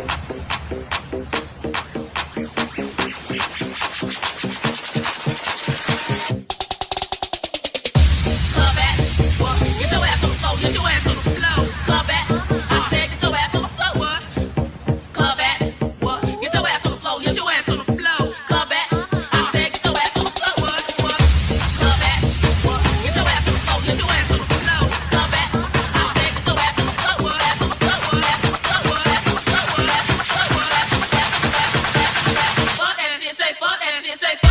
えっ? Say